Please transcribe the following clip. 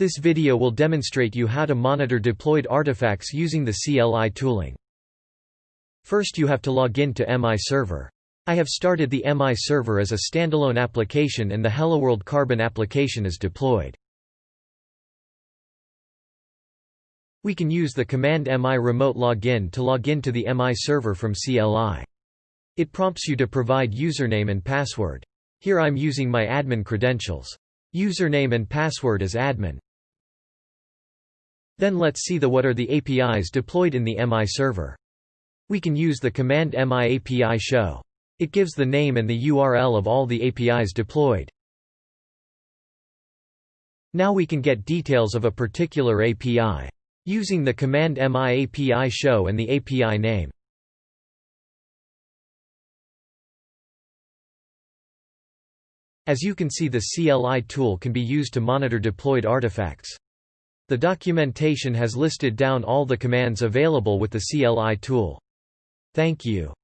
This video will demonstrate you how to monitor deployed artifacts using the CLI tooling. First you have to log in to MI Server. I have started the MI Server as a standalone application and the HelloWorld Carbon application is deployed. We can use the command mi remote login to log in to the MI server from CLI. It prompts you to provide username and password. Here I'm using my admin credentials. Username and password is admin. Then let's see the what are the APIs deployed in the MI server. We can use the command mi API show. It gives the name and the URL of all the APIs deployed. Now we can get details of a particular API. Using the command mi API show and the API name. As you can see the CLI tool can be used to monitor deployed artifacts. The documentation has listed down all the commands available with the CLI tool. Thank you.